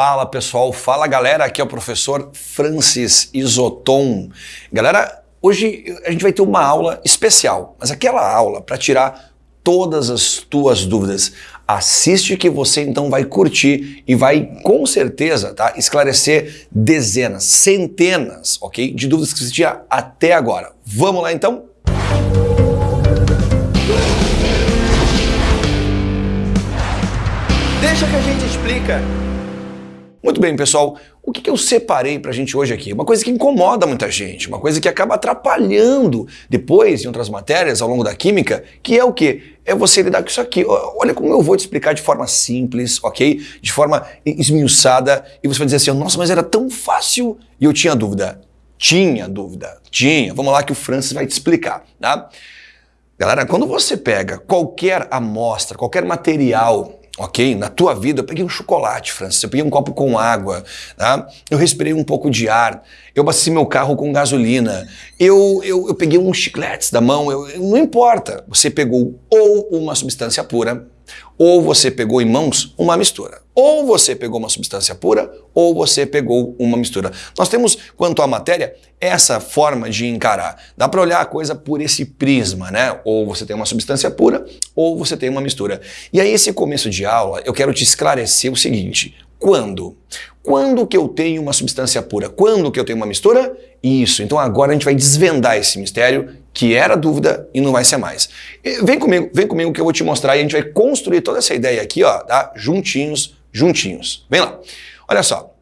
Fala pessoal, fala galera, aqui é o professor Francis Isoton. Galera, hoje a gente vai ter uma aula especial, mas aquela aula para tirar todas as tuas dúvidas. Assiste que você então vai curtir e vai com certeza tá, esclarecer dezenas, centenas, ok, de dúvidas que você tinha até agora. Vamos lá então? Deixa que a gente explica. Muito bem, pessoal. O que, eu separei para a gente hoje aqui? Uma coisa que incomoda muita gente, uma coisa que acaba atrapalhando depois em outras matérias ao longo da química, que é o quê? É você lidar com isso aqui. Olha como eu vou te explicar de forma simples, ok? De forma esmiuçada, e você vai dizer assim, nossa, mas era tão fácil e eu tinha dúvida. Tinha dúvida, tinha. Vamos lá que o Francis vai te explicar, tá? Galera, quando você pega qualquer amostra, qualquer material ok? Na tua vida, eu peguei um chocolate, Francis, eu peguei um copo com água, tá? eu respirei um pouco de ar, eu abasteci meu carro com gasolina, eu, eu, eu peguei uns chicletes da mão, eu, não importa, você pegou ou uma substância pura, ou você pegou em mãos uma mistura. Ou você pegou uma substância pura, ou você pegou uma mistura. Nós temos, quanto à matéria, essa forma de encarar. Dá para olhar a coisa por esse prisma, né? Ou você tem uma substância pura, ou você tem uma mistura. E aí, esse começo de aula, eu quero te esclarecer o seguinte. Quando? Quando que eu tenho uma substância pura? Quando que eu tenho uma mistura? Isso. Então agora a gente vai desvendar esse mistério que era dúvida e não vai ser mais. Vem comigo, vem comigo que eu vou te mostrar e a gente vai construir toda essa ideia aqui, ó, tá? Juntinhos, juntinhos. Vem lá. Olha só.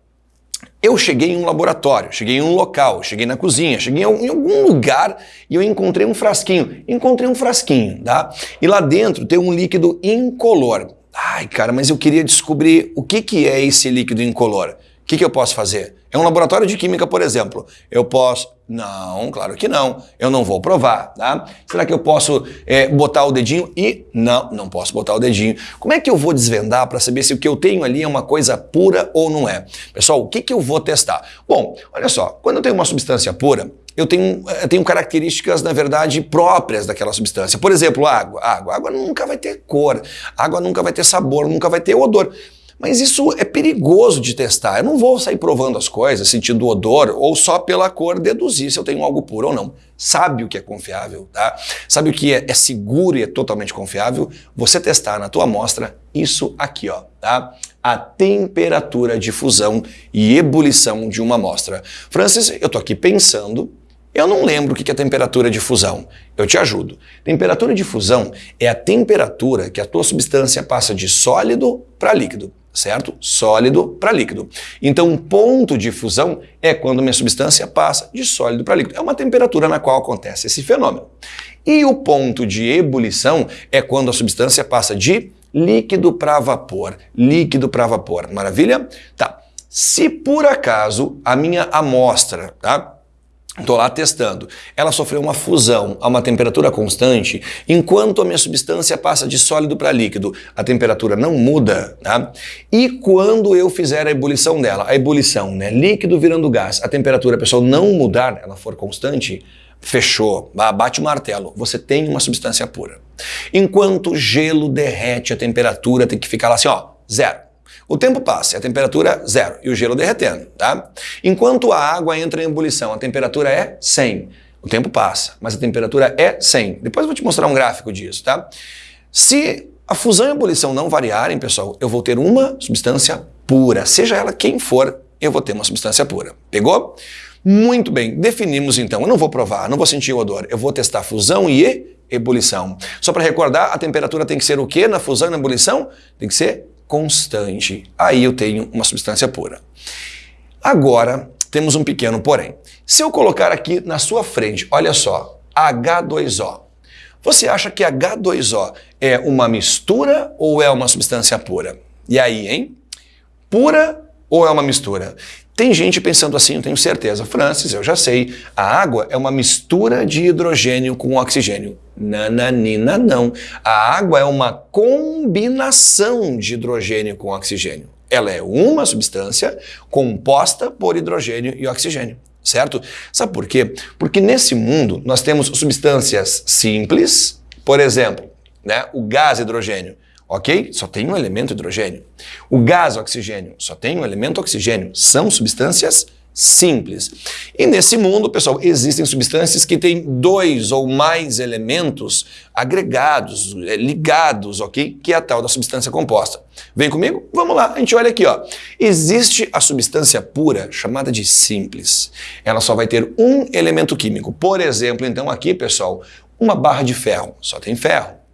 Eu cheguei em um laboratório, cheguei em um local, cheguei na cozinha, cheguei em algum lugar e eu encontrei um frasquinho. Encontrei um frasquinho, tá? E lá dentro tem um líquido incolor. Ai, cara, mas eu queria descobrir o que, que é esse líquido incolor. O que, que eu posso fazer? É um laboratório de química, por exemplo. Eu posso... Não, claro que não. Eu não vou provar, tá? Será que eu posso é, botar o dedinho e... Não, não posso botar o dedinho. Como é que eu vou desvendar para saber se o que eu tenho ali é uma coisa pura ou não é? Pessoal, o que, que eu vou testar? Bom, olha só. Quando eu tenho uma substância pura, eu tenho, eu eh, tenho características, na verdade, próprias daquela substância. Por exemplo, água. Água. Água nunca vai ter cor, água nunca vai ter sabor, nunca vai ter odor. Mas isso é perigoso de testar. Eu não vou sair provando as coisas, sentindo o odor, ou só pela cor deduzir se eu tenho algo puro ou não. Sabe o que é confiável, tá? Sabe o que é, é seguro e é totalmente confiável? Você testar na tua amostra isso aqui, ó, tá? A temperatura de fusão e ebulição de uma amostra. Francis, eu tô aqui pensando eu não lembro o que é temperatura de fusão. Eu te ajudo. Temperatura de fusão é a temperatura que a tua substância passa de sólido para líquido, certo? Sólido para líquido. Então, um ponto de fusão é quando minha substância passa de sólido para líquido. É uma temperatura na qual acontece esse fenômeno. E o ponto de ebulição é quando a substância passa de líquido para vapor. Líquido para vapor. Maravilha? Tá. Se por acaso a minha amostra, tá? Estou lá testando. Ela sofreu uma fusão a uma temperatura constante, enquanto a minha substância passa de sólido para líquido, a temperatura não muda, tá? E quando eu fizer a ebulição dela, a ebulição, né, líquido virando gás, a temperatura, pessoal, não mudar, ela for constante, fechou, bate o martelo, você tem uma substância pura. Enquanto o gelo derrete, a temperatura tem que ficar lá assim, ó, zero. O tempo passa, a temperatura zero e o gelo derretendo, tá? Enquanto a água entra em ebulição, a temperatura é 100. O tempo passa, mas a temperatura é 100. Depois eu vou te mostrar um gráfico disso, tá? Se a fusão e a ebulição não variarem, pessoal, eu vou ter uma substância pura. Seja ela quem for, eu vou ter uma substância pura. Pegou? Muito bem, definimos então. Eu não vou provar, não vou sentir o odor. Eu vou testar fusão e ebulição. Só para recordar, a temperatura tem que ser o quê na fusão e na ebulição? Tem que ser constante. Aí eu tenho uma substância pura. Agora, temos um pequeno porém. Se eu colocar aqui na sua frente, olha só, H2O. Você acha que H2O é uma mistura ou é uma substância pura? E aí, hein? Pura ou é uma mistura? Tem gente pensando assim, eu tenho certeza. Francis, eu já sei. A água é uma mistura de hidrogênio com oxigênio. Nananina, não. A água é uma combinação de hidrogênio com oxigênio. Ela é uma substância composta por hidrogênio e oxigênio, certo? Sabe por quê? Porque nesse mundo nós temos substâncias simples, por exemplo, né, o gás hidrogênio. Ok? Só tem um elemento hidrogênio. O gás oxigênio só tem um elemento oxigênio. São substâncias simples. E nesse mundo, pessoal, existem substâncias que têm dois ou mais elementos agregados, é, ligados, ok? Que é a tal da substância composta. Vem comigo? Vamos lá, a gente olha aqui, ó. Existe a substância pura, chamada de simples. Ela só vai ter um elemento químico. Por exemplo, então aqui, pessoal, uma barra de ferro, só tem ferro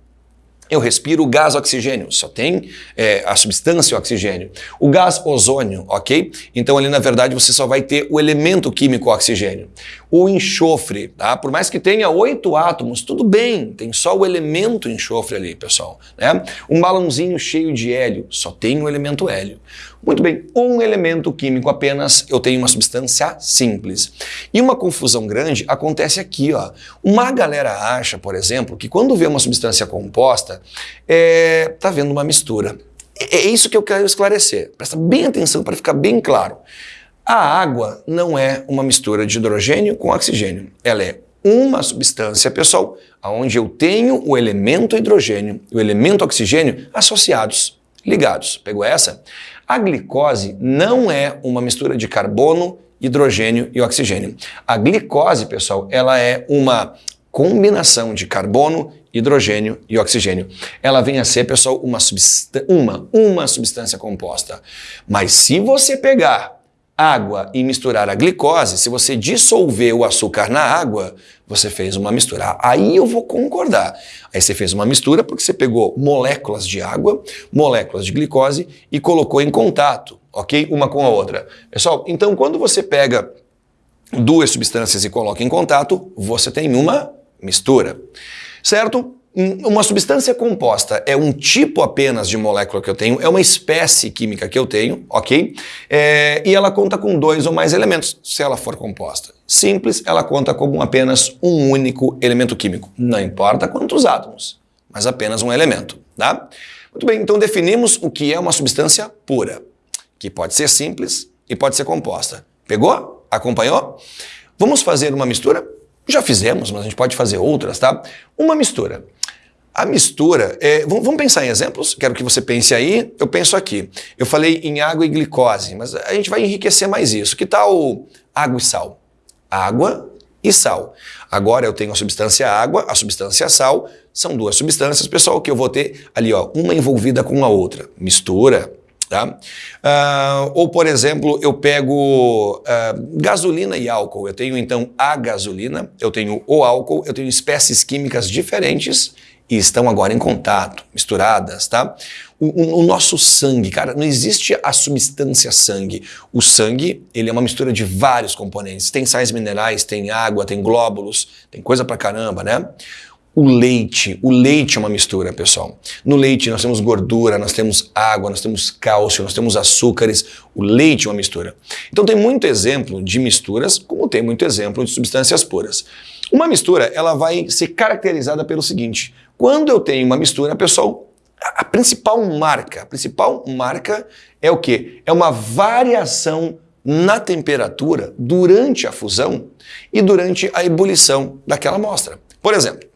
eu respiro o gás oxigênio, só tem é, a substância oxigênio. O gás ozônio, ok? Então ali na verdade você só vai ter o elemento químico oxigênio. O enxofre, tá? Por mais que tenha oito átomos, tudo bem, tem só o elemento enxofre ali, pessoal. Né? Um balãozinho cheio de hélio, só tem o elemento hélio. Muito bem, um elemento químico apenas, eu tenho uma substância simples. E uma confusão grande acontece aqui, ó. Uma galera acha, por exemplo, que quando vê uma substância composta, é, tá vendo uma mistura. É, é isso que eu quero esclarecer. Presta bem atenção para ficar bem claro. A água não é uma mistura de hidrogênio com oxigênio. Ela é uma substância, pessoal, onde eu tenho o elemento hidrogênio e o elemento oxigênio associados, ligados. Pegou essa? A glicose não é uma mistura de carbono, hidrogênio e oxigênio. A glicose, pessoal, ela é uma combinação de carbono, hidrogênio e oxigênio. Ela vem a ser, pessoal, uma, uma, uma substância composta. Mas se você pegar água e misturar a glicose, se você dissolver o açúcar na água, você fez uma mistura. Aí eu vou concordar. Aí você fez uma mistura porque você pegou moléculas de água, moléculas de glicose e colocou em contato, ok? Uma com a outra. Pessoal, então quando você pega duas substâncias e coloca em contato, você tem uma mistura, certo? Uma substância composta é um tipo apenas de molécula que eu tenho, é uma espécie química que eu tenho, ok? É, e ela conta com dois ou mais elementos, se ela for composta. Simples, ela conta como apenas um único elemento químico. Não importa quantos átomos, mas apenas um elemento, tá? Muito bem, então definimos o que é uma substância pura, que pode ser simples e pode ser composta. Pegou? Acompanhou? Vamos fazer uma mistura? Já fizemos, mas a gente pode fazer outras, tá? Uma mistura. A mistura, é, vamos pensar em exemplos? Quero que você pense aí, eu penso aqui. Eu falei em água e glicose, mas a gente vai enriquecer mais isso. Que tal água e sal? Água e sal. Agora eu tenho a substância água, a substância sal, são duas substâncias, pessoal, que eu vou ter ali, ó, uma envolvida com a outra. Mistura, tá? Uh, ou, por exemplo, eu pego uh, gasolina e álcool. Eu tenho, então, a gasolina, eu tenho o álcool, eu tenho espécies químicas diferentes estão agora em contato, misturadas, tá? O, o, o, nosso sangue, cara, não existe a substância sangue. O sangue, ele é uma mistura de vários componentes. Tem sais minerais, tem água, tem glóbulos, tem coisa pra caramba, né? O leite, o leite é uma mistura, pessoal. No leite nós temos gordura, nós temos água, nós temos cálcio, nós temos açúcares. O leite é uma mistura. Então tem muito exemplo de misturas, como tem muito exemplo de substâncias puras. Uma mistura, ela vai ser caracterizada pelo seguinte: quando eu tenho uma mistura, pessoal, a principal marca, a principal marca é o que? É uma variação na temperatura durante a fusão e durante a ebulição daquela amostra. Por exemplo,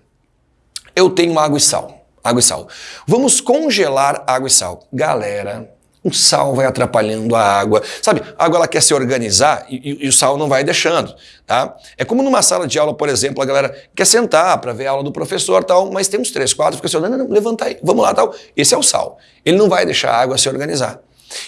eu tenho água e sal. Água e sal. Vamos congelar água e sal. Galera, o sal vai atrapalhando a água. Sabe, a água ela quer se organizar e, e, e, o sal não vai deixando. Tá? É como numa sala de aula, por exemplo, a galera quer sentar para ver a aula do professor tal, mas tem uns três, quatro, fica assim, não, não, não, levanta aí, vamos lá tal. Esse é o sal. Ele não vai deixar a água se organizar.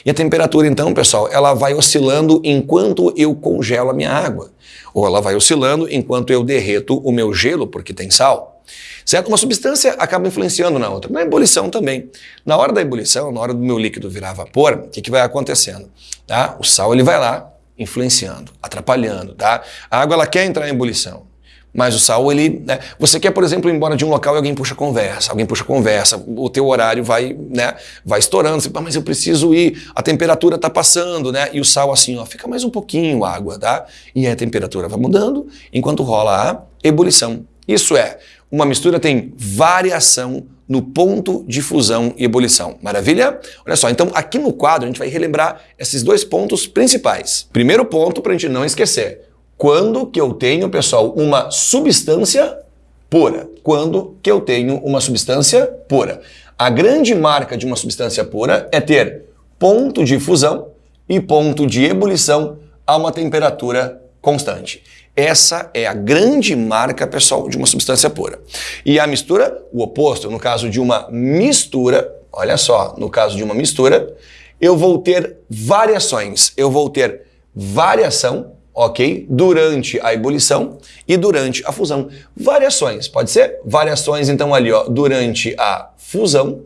E a temperatura, então, pessoal, ela vai oscilando enquanto eu congelo a minha água. Ou ela vai oscilando enquanto eu derreto o meu gelo, porque tem sal. Certo? Uma substância acaba influenciando na outra. Na ebulição também. Na hora da ebulição, na hora do meu líquido virar vapor, o que, que vai acontecendo? Tá? O sal ele vai lá influenciando, atrapalhando. Tá? A água ela quer entrar em ebulição. Mas o sal, ele. Né? Você quer, por exemplo, ir embora de um local e alguém puxa conversa, alguém puxa conversa, o teu horário vai, né, vai estourando. Você, mas eu preciso ir, a temperatura está passando, né? E o sal, assim, ó, fica mais um pouquinho água, tá? E a temperatura vai mudando enquanto rola a ebulição. Isso é, uma mistura tem variação no ponto de fusão e ebulição. Maravilha? Olha só, então aqui no quadro a gente vai relembrar esses dois pontos principais. Primeiro ponto para a gente não esquecer. Quando que eu tenho, pessoal, uma substância pura? Quando que eu tenho uma substância pura? A grande marca de uma substância pura é ter ponto de fusão e ponto de ebulição a uma temperatura constante. Essa é a grande marca, pessoal, de uma substância pura. E a mistura, o oposto, no caso de uma mistura, olha só, no caso de uma mistura, eu vou ter variações. Eu vou ter variação, ok? Durante a ebulição e durante a fusão. Variações, pode ser? Variações, então, ali, ó, durante a fusão.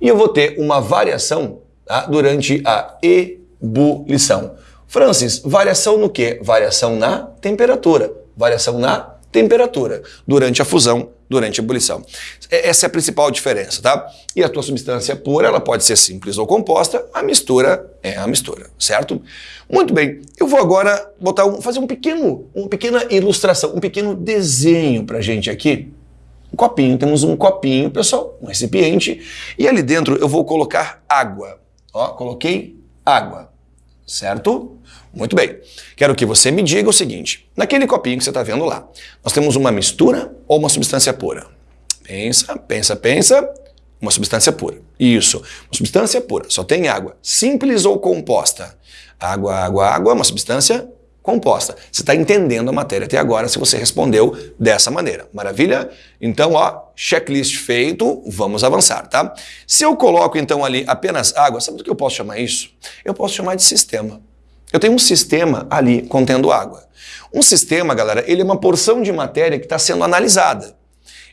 E eu vou ter uma variação tá? durante a ebulição. Francis, variação no quê? Variação na temperatura. Variação na temperatura durante a fusão, durante a ebulição. Essa é a principal diferença, tá? E a tua substância pura, ela pode ser simples ou composta, a mistura é a mistura, certo? Muito bem, eu vou agora botar um, fazer um pequeno, uma pequena ilustração, um pequeno desenho pra gente aqui. Um copinho, temos um copinho, pessoal, um recipiente, e ali dentro eu vou colocar água. Ó, coloquei água certo? Muito bem. Quero que você me diga o seguinte: naquele copinho que você está vendo lá, nós temos uma mistura ou uma substância pura? Pensa, pensa, pensa. Uma substância pura. Isso, uma substância pura. Só tem água. Simples ou composta? Água, água, água, uma substância composta. Você está entendendo a matéria até agora se você respondeu dessa maneira. Maravilha? Então, ó, checklist feito, vamos avançar, tá? Se eu coloco então ali apenas água, sabe do que eu posso chamar isso? Eu posso chamar de sistema. Eu tenho um sistema ali contendo água. Um sistema, galera, ele é uma porção de matéria que está sendo analisada.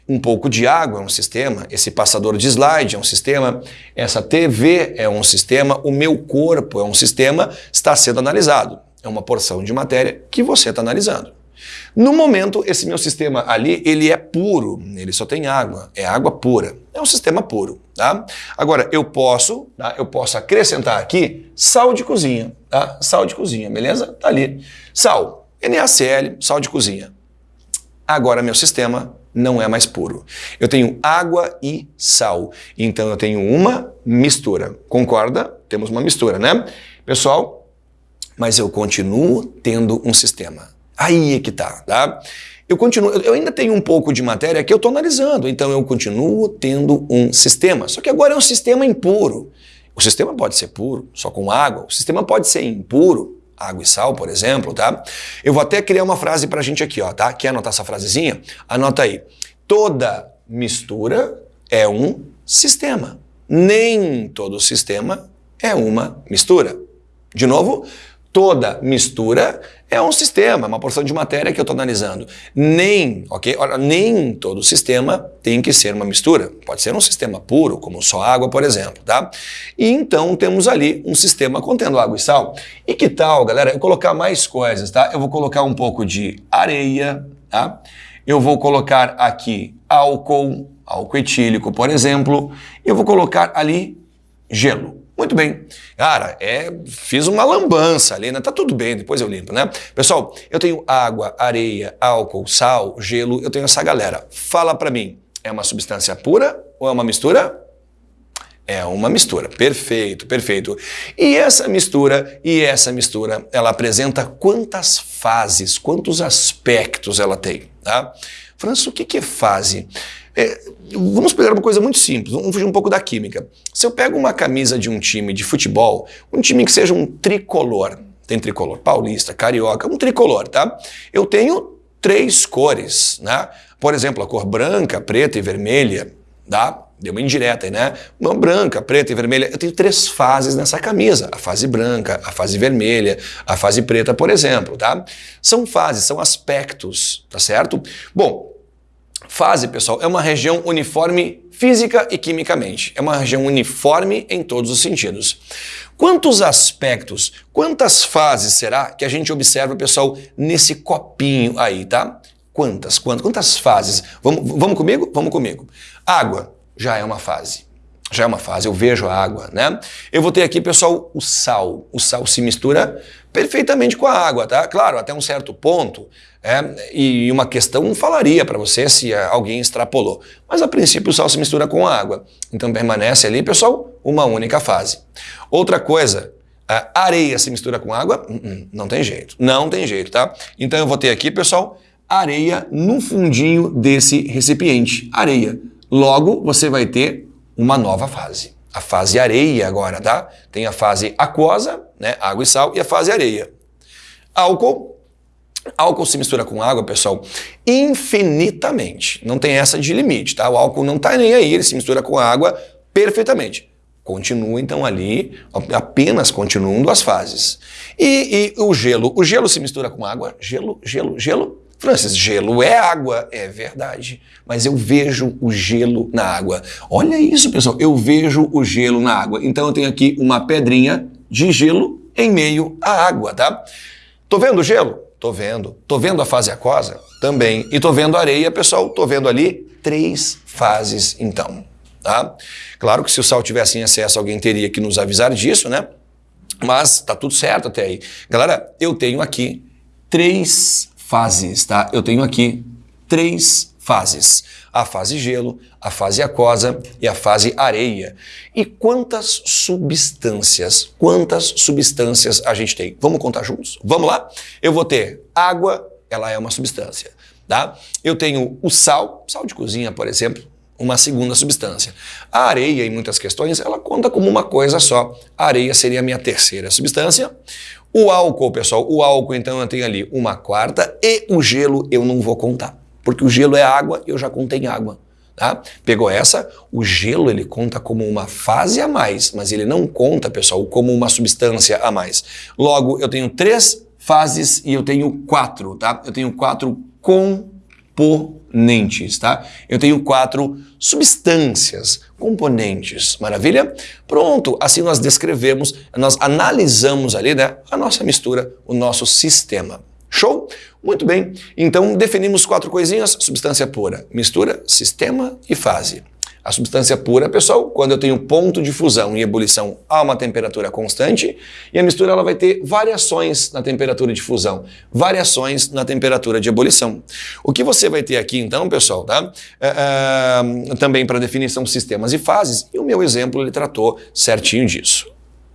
Um pouco de água é um sistema, esse passador de slide é um sistema, essa TV é um sistema, o meu corpo é um sistema, está sendo analisado. É uma porção de matéria que você está analisando. No momento, esse meu sistema ali, ele é puro, ele só tem água, é água pura. É um sistema puro, tá? Agora, eu posso, tá? eu posso acrescentar aqui sal de cozinha, tá? Sal de cozinha, beleza? Tá ali. Sal, NaCl, sal de cozinha. Agora, meu sistema não é mais puro. Eu tenho água e sal, então eu tenho uma mistura. Concorda? Temos uma mistura, né? Pessoal, mas eu continuo tendo um sistema. Aí é que tá, tá? Eu continuo, eu ainda tenho um pouco de matéria que eu estou analisando, então eu continuo tendo um sistema. Só que agora é um sistema impuro. O sistema pode ser puro, só com água. O sistema pode ser impuro, água e sal, por exemplo, tá? Eu vou até criar uma frase pra gente aqui, ó, tá? Quer anotar essa frasezinha? Anota aí. Toda mistura é um sistema. Nem todo sistema é uma mistura. De novo, toda mistura é um sistema, uma porção de matéria que eu estou analisando. Nem, ok? Ora, nem todo sistema tem que ser uma mistura. Pode ser um sistema puro, como só água, por exemplo, tá? E então temos ali um sistema contendo água e sal. E que tal, galera, eu colocar mais coisas, tá? Eu vou colocar um pouco de areia, tá? Eu vou colocar aqui álcool, álcool etílico, por exemplo. Eu vou colocar ali gelo. Muito bem. Cara, é, fiz uma lambança ali, né? Tá tudo bem, depois eu limpo, né? Pessoal, eu tenho água, areia, álcool, sal, gelo, eu tenho essa galera. Fala para mim, é uma substância pura ou é uma mistura? É uma mistura. Perfeito, perfeito. E essa mistura, e essa mistura, ela apresenta quantas fases, quantos aspectos ela tem, tá? Franço, o que é fase? É, vamos pegar uma coisa muito simples, vamos fugir um pouco da química. Se eu pego uma camisa de um time de futebol, um time que seja um tricolor, tem tricolor paulista, carioca, um tricolor, tá? Eu tenho três cores, né? Por exemplo, a cor branca, preta e vermelha, tá? Deu uma indireta aí, né? Uma branca, preta e vermelha. Eu tenho três fases nessa camisa. A fase branca, a fase vermelha, a fase preta, por exemplo, tá? São fases, são aspectos, tá certo? Bom, Fase, pessoal, é uma região uniforme física e quimicamente. É uma região uniforme em todos os sentidos. Quantos aspectos, quantas fases será que a gente observa, pessoal, nesse copinho aí, tá? Quantas, quantas, quantas fases? Vamos, vamos comigo? Vamos comigo. Água já é uma fase. Já é uma fase, eu vejo a água, né? Eu vou ter aqui, pessoal, o sal. O sal se mistura perfeitamente com a água, tá? Claro, até um certo ponto, é, e uma questão falaria para você se alguém extrapolou. Mas a princípio o sal se mistura com a água. Então permanece ali, pessoal, uma única fase. Outra coisa, a areia se mistura com água? Hum, hum, não tem jeito. Não tem jeito, tá? Então eu vou ter aqui, pessoal, areia no fundinho desse recipiente. Areia. Logo, você vai ter uma nova fase. A fase areia agora, tá? Tem a fase aquosa, né? Água e sal, e a fase areia. Álcool. Álcool se mistura com água, pessoal, infinitamente. Não tem essa de limite, tá? O álcool não tá nem aí, ele se mistura com água perfeitamente. Continua então ali, apenas continuando as fases. E, e, o gelo? O gelo se mistura com água? Gelo, gelo, gelo? Francis, gelo é água, é verdade, mas eu vejo o gelo na água. Olha isso, pessoal, eu vejo o gelo na água. Então eu tenho aqui uma pedrinha de gelo em meio à água, tá? Tô vendo o gelo? Tô vendo. Tô vendo a fase aquosa? Também. E tô vendo areia, pessoal, tô vendo ali três fases então, tá? Claro que se o sal tivesse em excesso, alguém teria que nos avisar disso, né? Mas tá tudo certo até aí. Galera, eu tenho aqui três fases, tá? Eu tenho aqui três fases. A fase gelo, a fase aquosa e a fase areia. E quantas substâncias, quantas substâncias a gente tem? Vamos contar juntos? Vamos lá? Eu vou ter água, ela é uma substância, tá? Eu tenho o sal, sal de cozinha, por exemplo, uma segunda substância. A areia, em muitas questões, ela conta como uma coisa só. A areia seria a minha terceira substância. O álcool, pessoal, o álcool, então, eu tenho ali uma quarta e o gelo eu não vou contar. Porque o gelo é água, eu já contei água. Tá? Pegou essa? O gelo ele conta como uma fase a mais, mas ele não conta, pessoal, como uma substância a mais. Logo, eu tenho três fases e eu tenho quatro, tá? Eu tenho quatro componentes, tá? Eu tenho quatro substâncias, componentes. Maravilha? Pronto, assim nós descrevemos, nós analisamos ali, né, a nossa mistura, o nosso sistema. Show? Muito bem. Então definimos quatro coisinhas: substância pura, mistura, sistema e fase. A substância pura, pessoal, quando eu tenho ponto de fusão e ebulição a uma temperatura constante, e a mistura ela vai ter variações na temperatura de fusão, variações na temperatura de ebulição. O que você vai ter aqui, então, pessoal, tá? É, é, também para definição sistemas e fases, e o meu exemplo ele tratou certinho disso.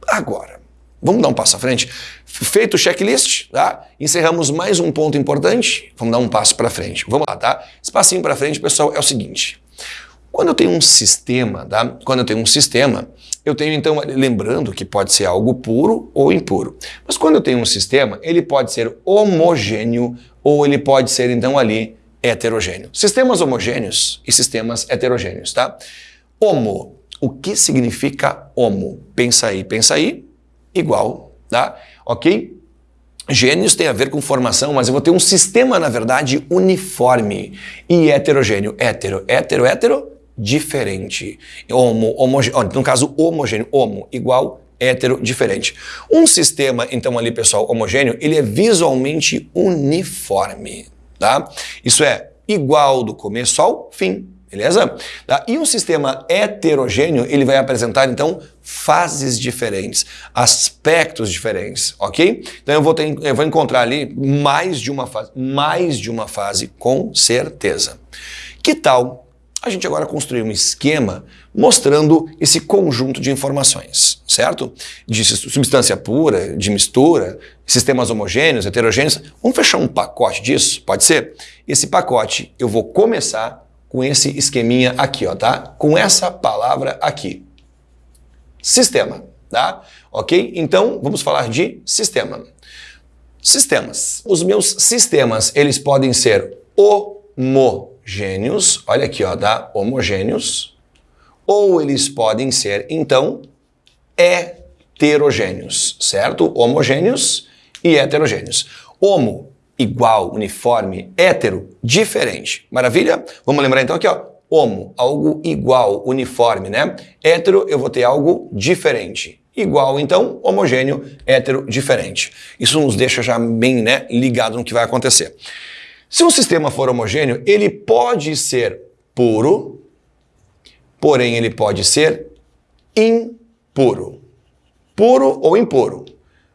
Agora, Vamos dar um passo à frente? Feito o checklist, tá? Encerramos mais um ponto importante. Vamos dar um passo para frente. Vamos lá, tá? Esse passinho para frente, pessoal, é o seguinte. Quando eu tenho um sistema, tá? Quando eu tenho um sistema, eu tenho então, lembrando que pode ser algo puro ou impuro. Mas quando eu tenho um sistema, ele pode ser homogêneo ou ele pode ser então ali heterogêneo. Sistemas homogêneos e sistemas heterogêneos, tá? Homo. O que significa homo? Pensa aí, pensa aí igual, tá? Ok? Gênios tem a ver com formação, mas eu vou ter um sistema, na verdade, uniforme e heterogêneo. Hétero, hétero, hétero, diferente. Homo, homogêneo, no caso, homogêneo, homo, igual, hétero, diferente. Um sistema, então, ali, pessoal, homogêneo, ele é visualmente uniforme, tá? Isso é igual do começo ao fim. Beleza? Tá? E um sistema heterogêneo, ele vai apresentar, então, fases diferentes, aspectos diferentes, ok? Então eu vou, ter, eu vou encontrar ali mais de uma fase, mais de uma fase, com certeza. Que tal a gente agora construir um esquema mostrando esse conjunto de informações, certo? De substância pura, de mistura, sistemas homogêneos, heterogêneos. Vamos fechar um pacote disso? Pode ser? Esse pacote eu vou começar com esse esqueminha aqui, ó, tá? Com essa palavra aqui. Sistema, tá? Ok? Então, vamos falar de sistema. Sistemas. Os meus sistemas, eles podem ser homogêneos, olha aqui, ó, tá? Homogêneos. Ou eles podem ser, então, heterogêneos, certo? Homogêneos e heterogêneos. Homo igual, uniforme, hétero, diferente. Maravilha? Vamos lembrar então aqui, ó. Homo, algo igual, uniforme, né? Hétero, eu vou ter algo diferente. Igual, então, homogêneo, hétero, diferente. Isso nos deixa já bem né, ligado no que vai acontecer. Se um sistema for homogêneo, ele pode ser puro, porém ele pode ser impuro. Puro ou impuro.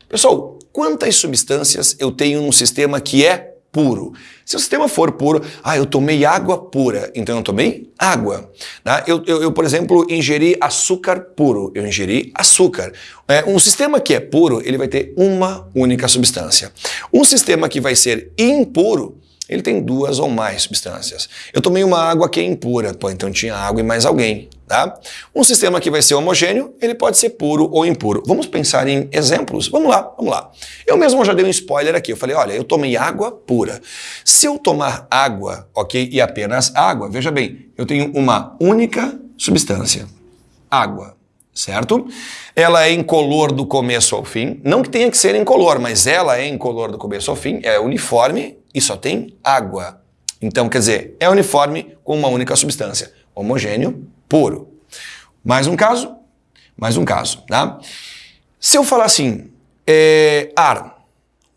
Pessoal, quantas substâncias eu tenho num sistema que é puro. Se o sistema for puro, ah, eu tomei água pura, então eu tomei água. Tá? Eu, eu, eu, por exemplo, ingeri açúcar puro, eu ingeri açúcar. É, um sistema que é puro, ele vai ter uma única substância. Um sistema que vai ser impuro, ele tem duas ou mais substâncias. Eu tomei uma água que é impura, pô, então tinha água e mais alguém, tá? Um sistema que vai ser homogêneo, ele pode ser puro ou impuro. Vamos pensar em exemplos? Vamos lá, vamos lá. Eu mesmo já dei um spoiler aqui, eu falei, olha, eu tomei água pura. Se eu tomar água, ok, e apenas água, veja bem, eu tenho uma única substância, água certo? Ela é incolor do começo ao fim. Não que tenha que ser incolor, mas ela é incolor do começo ao fim, é uniforme e só tem água. Então, quer dizer, é uniforme com uma única substância, homogêneo, puro. Mais um caso? Mais um caso, tá? Se eu falar assim, é, ar,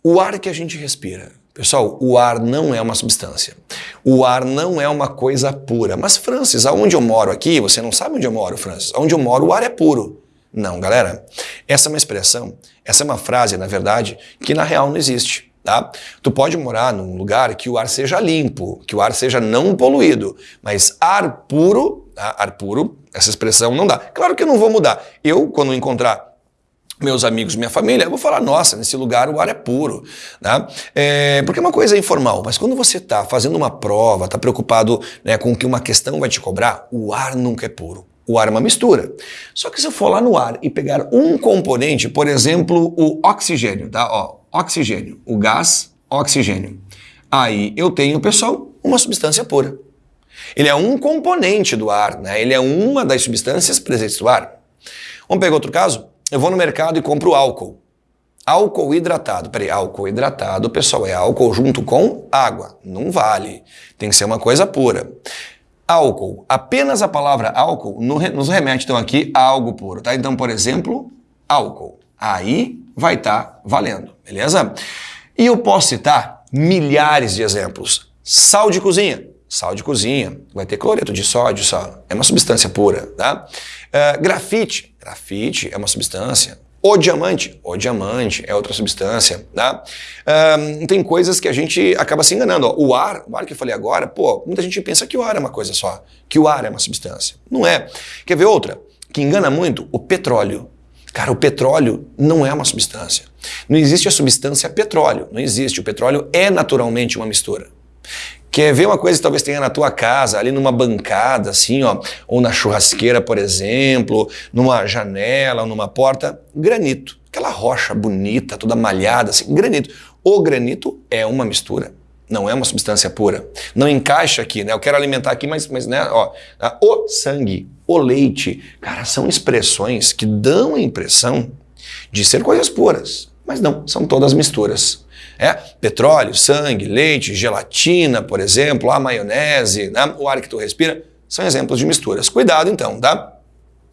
o ar que a gente respira, Pessoal, o ar não é uma substância. O ar não é uma coisa pura. Mas, Francis, aonde eu moro aqui, você não sabe onde eu moro, Francis. Onde eu moro, o ar é puro. Não, galera. Essa é uma expressão, essa é uma frase, na verdade, que na real não existe. Tá? Tu pode morar num lugar que o ar seja limpo, que o ar seja não poluído, mas ar puro, tá? ar puro, essa expressão não dá. Claro que eu não vou mudar. Eu, quando encontrar meus amigos, minha família, eu vou falar, nossa, nesse lugar o ar é puro. Né? É, porque uma coisa é informal, mas quando você está fazendo uma prova, está preocupado né, com que uma questão vai te cobrar, o ar nunca é puro. O ar é uma mistura. Só que se eu for lá no ar e pegar um componente, por exemplo, o oxigênio, tá? Ó, oxigênio, o gás oxigênio. Aí eu tenho, pessoal, uma substância pura. Ele é um componente do ar, né? Ele é uma das substâncias presentes do ar. Vamos pegar outro caso? Eu vou no mercado e compro álcool. Álcool hidratado. Peraí, álcool hidratado, pessoal, é álcool junto com água. Não vale. Tem que ser uma coisa pura. Álcool. Apenas a palavra álcool nos remete, então, aqui a algo puro, tá? Então, por exemplo, álcool. Aí vai estar tá valendo, beleza? E eu posso citar milhares de exemplos. Sal de cozinha. Sal de cozinha. Vai ter cloreto de sódio, só. É uma substância pura, tá? Uh, grafite. Grafite é uma substância. O diamante, o diamante é outra substância, tá? Uh, tem coisas que a gente acaba se enganando. Ó, o ar, o ar que eu falei agora, pô, muita gente pensa que o ar é uma coisa só, que o ar é uma substância. Não é. Quer ver outra? Que engana muito? O petróleo. Cara, o petróleo não é uma substância. Não existe a substância petróleo, não existe. O petróleo é naturalmente uma mistura. Quer ver uma coisa que talvez tenha na tua casa, ali numa bancada, assim, ó, ou na churrasqueira, por exemplo, numa janela ou numa porta? Granito. Aquela rocha bonita, toda malhada, assim, granito. O granito é uma mistura, não é uma substância pura. Não encaixa aqui, né? Eu quero alimentar aqui, mas, mas né, ó, o sangue, o leite, cara, são expressões que dão a impressão de ser coisas puras, mas não, são todas misturas. É, petróleo, sangue, leite, gelatina, por exemplo, a maionese, né? o ar que tu respira, são exemplos de misturas. Cuidado então, tá?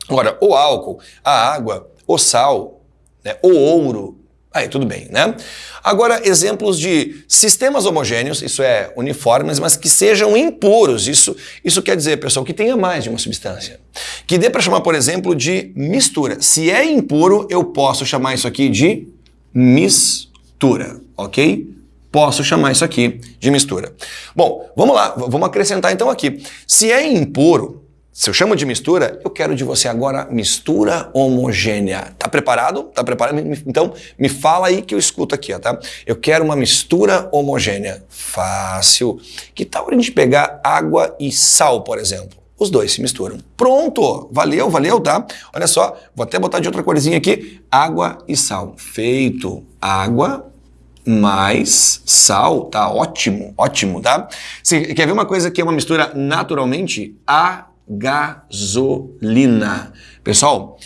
Agora, o álcool, a água, o sal, né? o ouro, aí tudo bem, né? Agora, exemplos de sistemas homogêneos, isso é uniformes, mas que sejam impuros. Isso, isso quer dizer, pessoal, que tenha mais de uma substância. Que dê para chamar, por exemplo, de mistura. Se é impuro, eu posso chamar isso aqui de mistura ok? Posso chamar isso aqui de mistura. Bom, vamos lá, vamos acrescentar então aqui. Se é impuro, se eu chamo de mistura, eu quero de você agora mistura homogênea. Tá preparado? Tá preparado? Então, me fala aí que eu escuto aqui, ó, tá? Eu quero uma mistura homogênea. Fácil. Que tal a gente pegar água e sal, por exemplo? Os dois se misturam. Pronto! Valeu, valeu, tá? Olha só, vou até botar de outra corzinha aqui. Água e sal. Feito. Água mais sal, tá ótimo, ótimo, tá? Você quer ver uma coisa que é uma mistura naturalmente? A gasolina. Pessoal,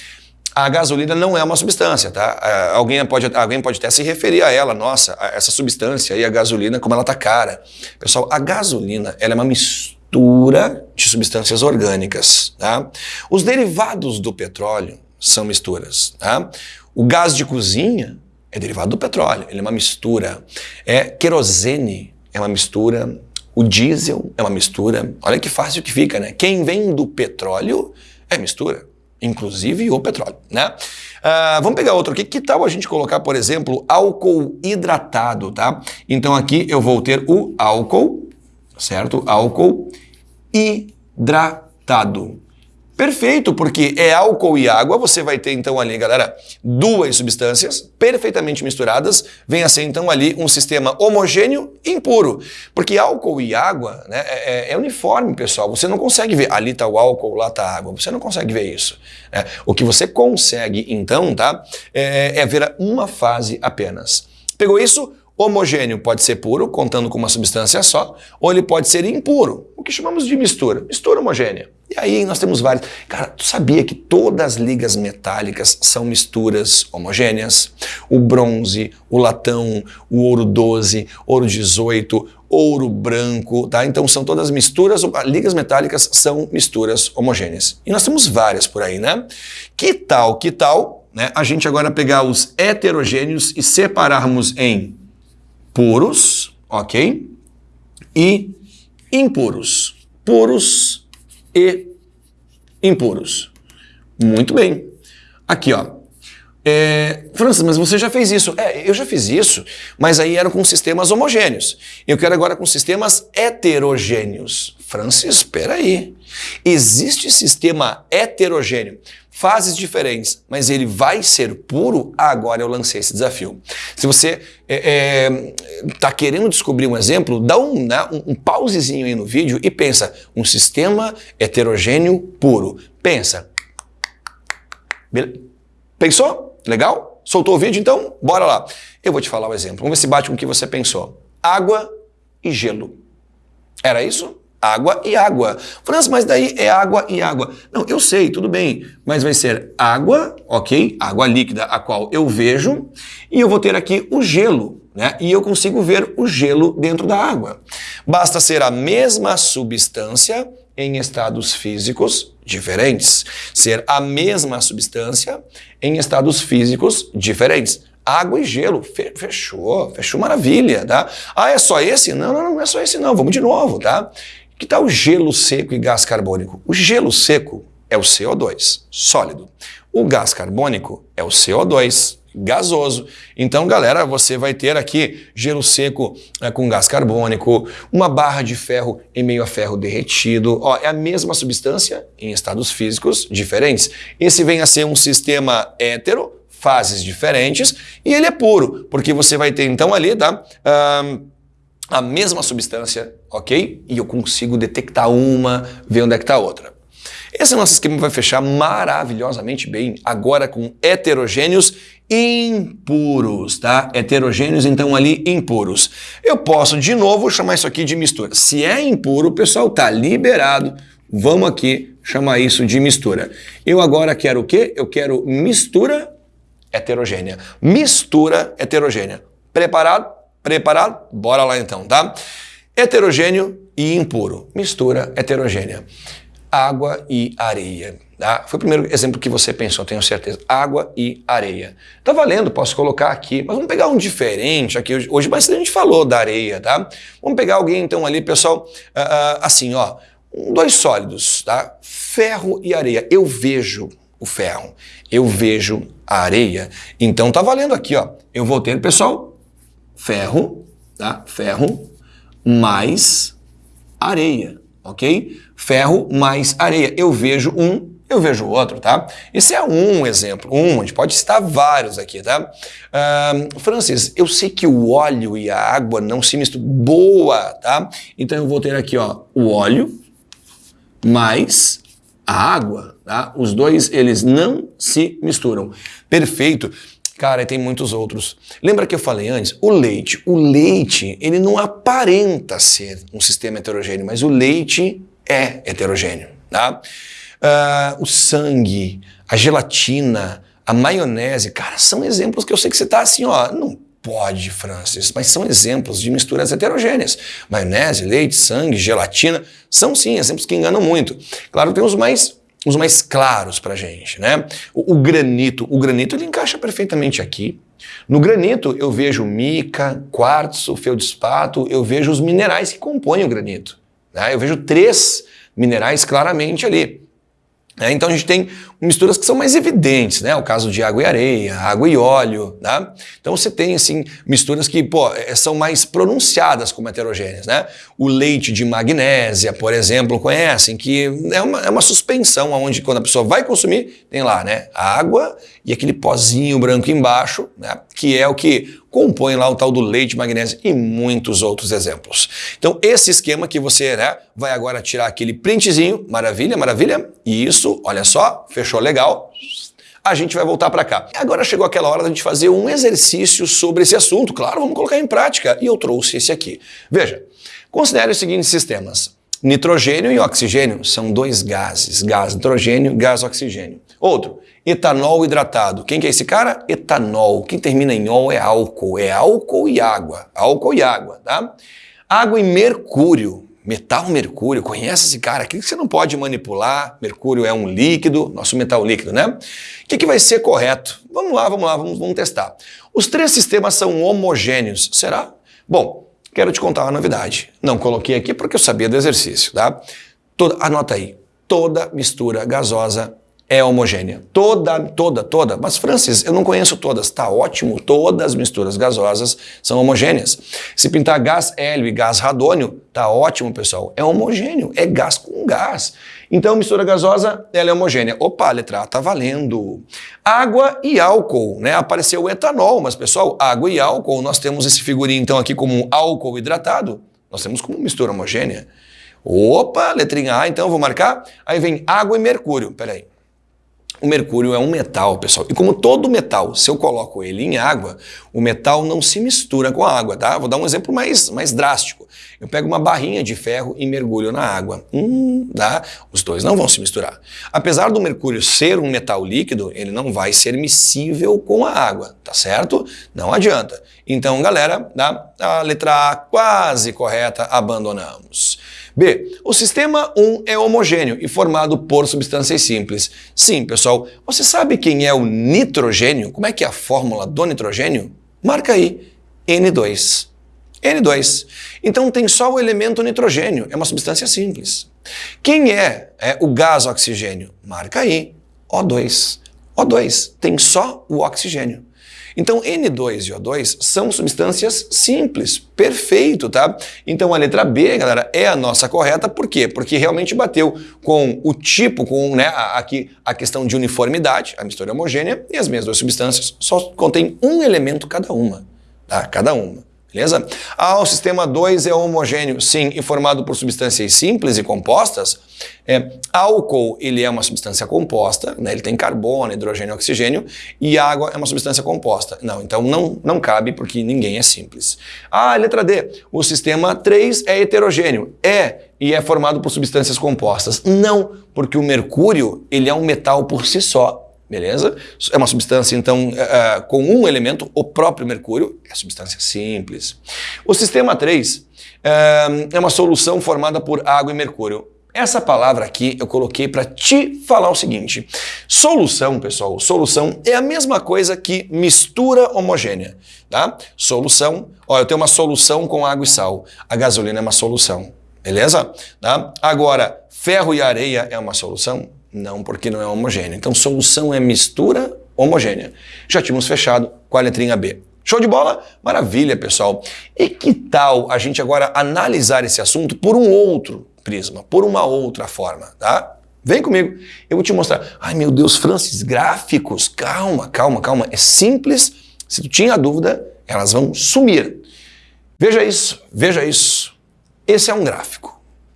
a gasolina não é uma substância, tá? É, alguém pode, alguém pode até se referir a ela, nossa, a essa substância aí, a gasolina, como ela tá cara. Pessoal, a gasolina, ela é uma mistura de substâncias orgânicas, tá? Os derivados do petróleo são misturas, tá? O gás de cozinha é derivado do petróleo, ele é uma mistura. É querosene, é uma mistura. O diesel é uma mistura. Olha que fácil que fica, né? Quem vem do petróleo é mistura, inclusive o petróleo, né? Ah, vamos pegar outro aqui. Que tal a gente colocar, por exemplo, álcool hidratado, tá? Então aqui eu vou ter o álcool, certo? Álcool hidratado. Perfeito, porque é álcool e água, você vai ter então ali, galera, duas substâncias perfeitamente misturadas, vem a ser então ali um sistema homogêneo e impuro. Porque álcool e água né, é, é, é uniforme, pessoal, você não consegue ver, ali está o álcool, lá está a água, você não consegue ver isso. Né? O que você consegue então, tá, é, é ver uma fase apenas. Pegou isso? Homogêneo pode ser puro, contando com uma substância só, ou ele pode ser impuro, o que chamamos de mistura, mistura homogênea. E aí nós temos vários. Cara, tu sabia que todas as ligas metálicas são misturas homogêneas? O bronze, o latão, o ouro 12, ouro 18, ouro branco, tá? Então são todas misturas, ligas metálicas são misturas homogêneas. E nós temos várias por aí, né? Que tal, que tal, né? A gente agora pegar os heterogêneos e separarmos em puros, ok? E impuros. Puros e impuros. Muito bem. Aqui, ó. É, Francis, mas você já fez isso. É, eu já fiz isso, mas aí era com sistemas homogêneos. Eu quero agora com sistemas heterogêneos. Francis, espera aí. Existe sistema heterogêneo fases diferentes, mas ele vai ser puro, agora eu lancei esse desafio. Se você está é, é, querendo descobrir um exemplo, dá um, né, um, um pausezinho aí no vídeo e pensa, um sistema heterogêneo puro. Pensa. Pensou? Legal? Soltou o vídeo? Então, bora lá. Eu vou te falar o exemplo. Vamos ver se bate com o que você pensou. Água e gelo. Era isso? Água e água. França, mas daí é água e água. Não, eu sei, tudo bem, mas vai ser água, ok? Água líquida, a qual eu vejo, e eu vou ter aqui o gelo, né? E eu consigo ver o gelo dentro da água. Basta ser a mesma substância em estados físicos diferentes. Ser a mesma substância em estados físicos diferentes. Água e gelo, fechou, fechou maravilha, tá? Ah, é só esse? Não, não, não é só esse não, vamos de novo, tá? Que tal gelo seco e gás carbônico? O gelo seco é o CO2, sólido. O gás carbônico é o CO2, gasoso. Então, galera, você vai ter aqui gelo seco é, com gás carbônico, uma barra de ferro em meio a ferro derretido. Ó, é a mesma substância em estados físicos diferentes. Esse vem a ser um sistema hétero, fases diferentes, e ele é puro, porque você vai ter então ali, tá? Um, a mesma substância, ok? E eu consigo detectar uma, ver onde é que está a outra. Esse nosso esquema vai fechar maravilhosamente bem agora com heterogêneos impuros, tá? Heterogêneos, então ali impuros. Eu posso de novo chamar isso aqui de mistura. Se é impuro, pessoal tá liberado. Vamos aqui chamar isso de mistura. Eu agora quero o quê? Eu quero mistura heterogênea. Mistura heterogênea. Preparado? Preparado? Bora lá então, tá? Heterogêneo e impuro. Mistura heterogênea. Água e areia. Tá? Foi o primeiro exemplo que você pensou, tenho certeza. Água e areia. Tá valendo, posso colocar aqui, mas vamos pegar um diferente aqui. Hoje, hoje bastante a gente falou da areia, tá? Vamos pegar alguém então ali, pessoal, uh, uh, assim, ó, dois sólidos, tá? Ferro e areia. Eu vejo o ferro, eu vejo a areia. Então tá valendo aqui, ó. Eu vou ter, pessoal, ferro, tá? Ferro mais areia, ok? Ferro mais areia. Eu vejo um, eu vejo outro, tá? Esse é um exemplo, um, a gente pode citar vários aqui, tá? Uh, Francis, eu sei que o óleo e a água não se misturam. Boa, tá? Então eu vou ter aqui, ó, o óleo mais a água, tá? Os dois, eles não se misturam. Perfeito. Cara, e tem muitos outros. Lembra que eu falei antes? O leite. O leite, ele não aparenta ser um sistema heterogêneo, mas o leite é heterogêneo. Tá? Uh, o sangue, a gelatina, a maionese, cara, são exemplos que eu sei que você está assim, ó, não pode, Francis, mas são exemplos de misturas heterogêneas. Maionese, leite, sangue, gelatina, são sim exemplos que enganam muito. Claro, tem os mais os mais claros para gente, né? O, o, granito, o granito ele encaixa perfeitamente aqui. No granito eu vejo mica, quartzo, feldspato, eu vejo os minerais que compõem o granito. Né? Eu vejo três minerais claramente ali. Né? Então a gente tem misturas que são mais evidentes, né? O caso de água e areia, água e óleo, tá? Então você tem, assim, misturas que, pô, eh, são mais pronunciadas como heterogêneas, né? O leite de magnésia, por exemplo, conhecem, que é uma, é uma suspensão onde quando a pessoa vai consumir, tem lá, né? Água e aquele pozinho branco embaixo, né? Que é o que compõe lá o tal do leite, magnésio e muitos outros exemplos. Então, esse esquema que você né, vai agora tirar aquele printzinho, maravilha, maravilha, e isso, olha só, fechou legal, a gente vai voltar para cá. Agora chegou aquela hora da gente fazer um exercício sobre esse assunto, claro, vamos colocar em prática, e eu trouxe esse aqui. Veja, considere os seguintes sistemas. Nitrogênio e oxigênio são dois gases, gás nitrogênio, gás oxigênio. Outro, etanol hidratado. Quem que é esse cara? Etanol. Quem termina em ol é álcool. É álcool e água. Álcool e água, tá? Água e mercúrio. Metal mercúrio, conhece esse cara? Aquilo que você não pode manipular. Mercúrio é um líquido, nosso metal líquido, né? O que, que vai ser correto? Vamos lá, vamos lá, vamos, vamos testar. Os três sistemas são homogêneos, será? Bom, quero te contar uma novidade. Não coloquei aqui porque eu sabia do exercício, tá? Toda, anota aí, toda mistura gasosa é homogênea. Toda, toda, toda. Mas, Francis, eu não conheço todas. Tá ótimo, todas as misturas gasosas são homogêneas. Se pintar gás hélio e gás radônio, tá ótimo, pessoal. É homogêneo, é gás com gás. Então, mistura gasosa, ela é homogênea. Opa, letra A tá valendo. Água e álcool, né? Apareceu o etanol, mas, pessoal, água e álcool, nós temos esse figurinho, então, aqui como álcool hidratado. Nós temos como mistura homogênea. Opa, letrinha A, então, vou marcar. Aí vem água e mercúrio. Peraí. O mercúrio é um metal, pessoal. E como todo metal, se eu coloco ele em água, o metal não se mistura com a água, tá? Vou dar um exemplo mais, mais drástico. Eu pego uma barrinha de ferro e mergulho na água. Hum? Os dois não vão se misturar. Apesar do mercúrio ser um metal líquido, ele não vai ser miscível com a água, tá certo? Não adianta. Então, galera, tá? a letra A quase correta, abandonamos. B. O sistema 1 é homogêneo e formado por substâncias simples. Sim, pessoal, você sabe quem é o nitrogênio? Como é que é a fórmula do nitrogênio? Marca aí, N2. N2. Então tem só o elemento nitrogênio, é uma substância simples. Quem é, é o gás oxigênio? Marca aí, O2. O2 tem só o oxigênio. Então, N2 e O2 são substâncias simples, perfeito, tá? Então, a letra B, galera, é a nossa correta, por quê? Porque realmente bateu com o tipo, com né, aqui a questão de uniformidade, a mistura homogênea, e as minhas duas substâncias só contêm um elemento cada uma, tá? Cada uma. Beleza? Ah, o sistema 2 é homogêneo, sim, e formado por substâncias simples e compostas. É, álcool, ele é uma substância composta, né? ele tem carbono, hidrogênio e oxigênio, e água é uma substância composta. Não, então não, não cabe porque ninguém é simples. Ah, letra D, o sistema 3 é heterogêneo. É, e é formado por substâncias compostas. Não, porque o mercúrio, ele é um metal por si só beleza? É uma substância, então, uh, com um elemento, o próprio mercúrio, é substância simples. O sistema 3 uh, é uma solução formada por água e mercúrio. Essa palavra aqui eu coloquei para te falar o seguinte. Solução, pessoal, solução é a mesma coisa que mistura homogênea, tá? Solução, ó, eu tenho uma solução com água e sal. A gasolina é uma solução, beleza? Tá? Agora, ferro e areia é uma solução? Não, porque não é homogêneo. Então, solução é mistura homogênea. Já tínhamos fechado com a letrinha B. Show de bola? Maravilha, pessoal. E que tal a gente agora analisar esse assunto por um outro prisma, por uma outra forma, tá? Vem comigo, eu vou te mostrar. Ai meu Deus, Francis, gráficos, calma, calma, calma. É simples, se tu tinha dúvida, elas vão sumir. Veja isso, veja isso. Esse é um gráfico.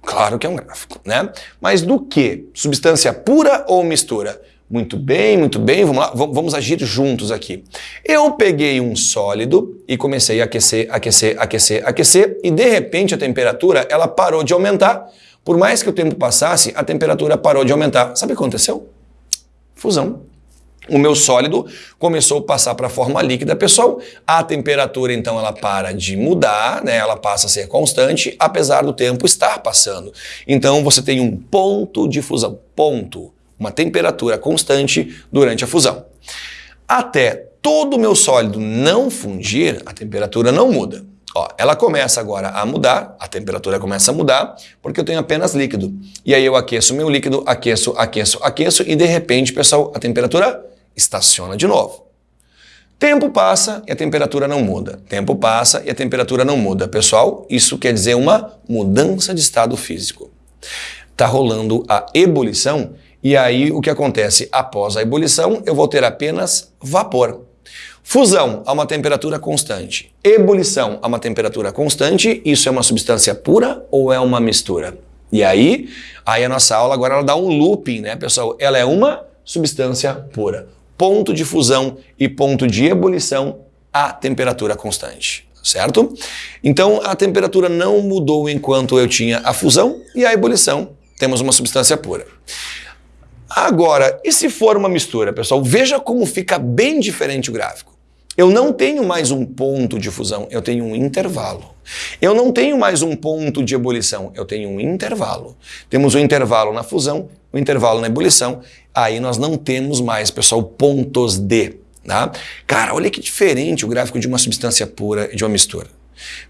Claro que é um gráfico, né? Mas do que? Substância pura ou mistura? Muito bem, muito bem, vamos lá, vamos agir juntos aqui. Eu peguei um sólido e comecei a aquecer, aquecer, aquecer, aquecer e de repente a temperatura ela parou de aumentar. Por mais que o tempo passasse, a temperatura parou de aumentar. Sabe o que aconteceu? Fusão o meu sólido começou a passar para a forma líquida. Pessoal, a temperatura então ela para de mudar, né? ela passa a ser constante, apesar do tempo estar passando. Então você tem um ponto de fusão, ponto, uma temperatura constante durante a fusão. Até todo o meu sólido não fundir, a temperatura não muda. Ó, ela começa agora a mudar, a temperatura começa a mudar, porque eu tenho apenas líquido. E aí eu aqueço meu líquido, aqueço, aqueço, aqueço, e de repente, pessoal, a temperatura estaciona de novo. Tempo passa e a temperatura não muda. Tempo passa e a temperatura não muda. Pessoal, isso quer dizer uma mudança de estado físico. Está rolando a ebulição e aí o que acontece? Após a ebulição, eu vou ter apenas vapor. Fusão a uma temperatura constante. Ebulição a uma temperatura constante. Isso é uma substância pura ou é uma mistura? E aí, aí a nossa aula agora ela dá um looping, né, pessoal? Ela é uma substância pura. Ponto de fusão e ponto de ebulição a temperatura constante, certo? Então a temperatura não mudou enquanto eu tinha a fusão e a ebulição. Temos uma substância pura. Agora, e se for uma mistura, pessoal? Veja como fica bem diferente o gráfico. Eu não tenho mais um ponto de fusão, eu tenho um intervalo. Eu não tenho mais um ponto de ebulição, eu tenho um intervalo. Temos um intervalo na fusão, um intervalo na ebulição, aí nós não temos mais, pessoal, pontos de. Tá? Cara, olha que diferente o gráfico de uma substância pura e de uma mistura.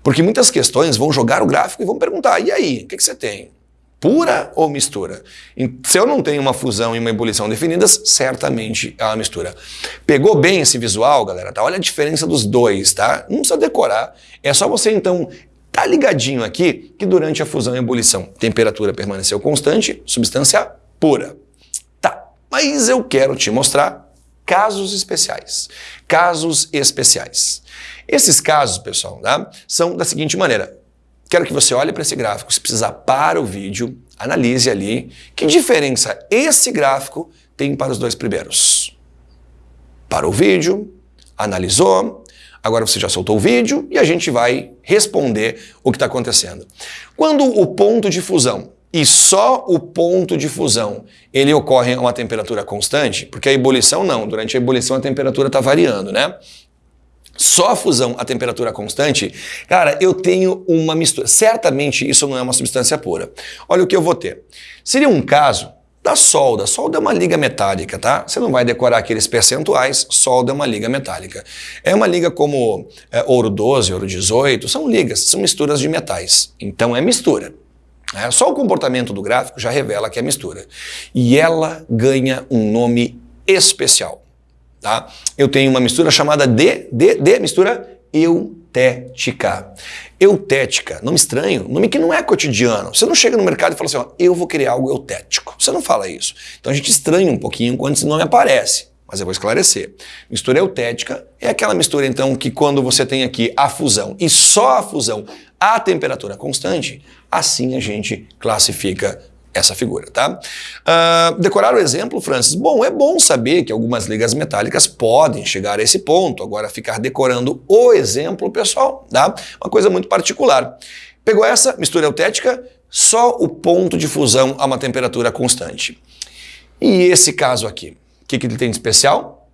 Porque muitas questões vão jogar o gráfico e vão perguntar, e aí, o que, que você tem? Pura ou mistura? Se eu não tenho uma fusão e uma ebulição definidas, certamente é uma mistura. Pegou bem esse visual, galera? Tá? Olha a diferença dos dois, tá? Não precisa decorar. É só você, então, tá ligadinho aqui que durante a fusão e ebulição, temperatura permaneceu constante, substância pura. Tá, mas eu quero te mostrar casos especiais. Casos especiais. Esses casos, pessoal, tá? são da seguinte maneira. Quero que você olhe para esse gráfico, se precisar para o vídeo, analise ali que diferença esse gráfico tem para os dois primeiros. Para o vídeo, analisou, agora você já soltou o vídeo e a gente vai responder o que está acontecendo. Quando o ponto de fusão e só o ponto de fusão ele ocorre a uma temperatura constante, porque a ebulição não, durante a ebulição a temperatura está variando, né? Só a fusão a temperatura constante, cara, eu tenho uma mistura. Certamente isso não é uma substância pura. Olha o que eu vou ter. Seria um caso da solda. Solda é uma liga metálica, tá? Você não vai decorar aqueles percentuais, solda é uma liga metálica. É uma liga como é, ouro 12, ouro 18, são ligas, são misturas de metais. Então é mistura. É, só o comportamento do gráfico já revela que é mistura. E ela ganha um nome especial tá? Eu tenho uma mistura chamada de, de, de mistura eutética. Eutética, nome estranho, nome que não é cotidiano. Você não chega no mercado e fala assim, ó, eu vou querer algo eutético. Você não fala isso. Então a gente estranha um pouquinho quando esse nome aparece. Mas eu vou esclarecer. Mistura eutética é aquela mistura, então, que quando você tem aqui a fusão e só a fusão a temperatura constante, assim a gente classifica essa figura, tá? Uh, decorar o exemplo, Francis? Bom, é bom saber que algumas ligas metálicas podem chegar a esse ponto. Agora, ficar decorando o exemplo, pessoal, tá? Uma coisa muito particular. Pegou essa mistura eutética, só o ponto de fusão a uma temperatura constante. E esse caso aqui, o que, que ele tem de especial?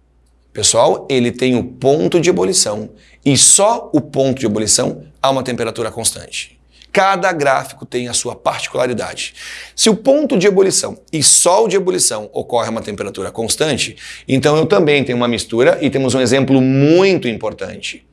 Pessoal, ele tem o ponto de ebulição e só o ponto de ebulição a uma temperatura constante. Cada gráfico tem a sua particularidade. Se o ponto de ebulição e só o de ebulição ocorre a uma temperatura constante, então eu também tenho uma mistura e temos um exemplo muito importante.